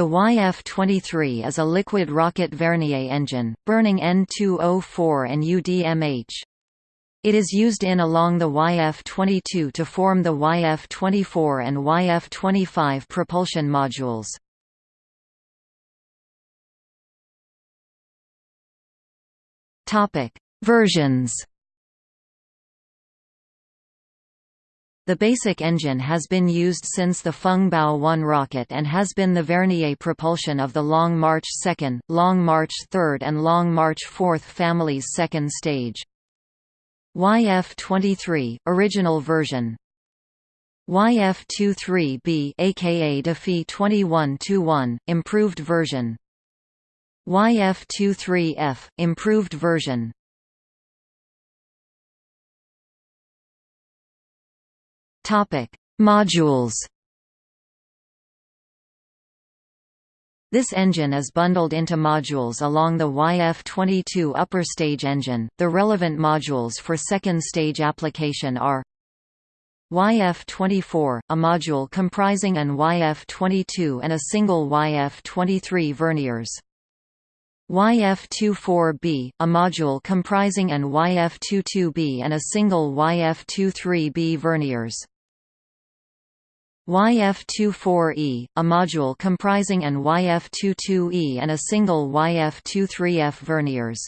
The YF-23 is a liquid rocket Vernier engine, burning N2O4 and UDMH. It is used in along the YF-22 to form the YF-24 and YF-25 propulsion modules. Versions The basic engine has been used since the Fengbao 1 rocket and has been the Vernier propulsion of the Long March 2, Long March 3 and Long March 4 families' second stage. YF-23 original version. YF-23B aka DaFY 21-1 improved version. YF-23F improved version Topic: Modules. This engine is bundled into modules along the YF-22 upper stage engine. The relevant modules for second stage application are YF-24, a module comprising an YF-22 and a single YF-23 verniers. YF-24B, a module comprising an YF-22B and a single YF-23B verniers. YF-24E, a module comprising an YF-22E and a single YF-23F verniers.